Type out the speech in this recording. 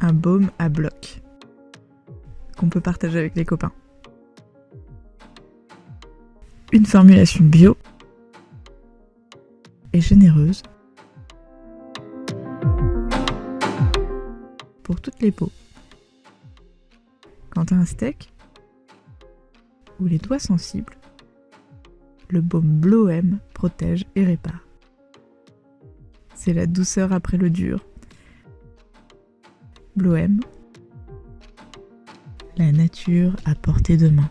Un baume à bloc qu'on peut partager avec les copains. Une formulation bio et généreuse pour toutes les peaux. Quant à un steak ou les doigts sensibles, le baume Bloem protège et répare. C'est la douceur après le dur. Bloem, la nature à portée de main.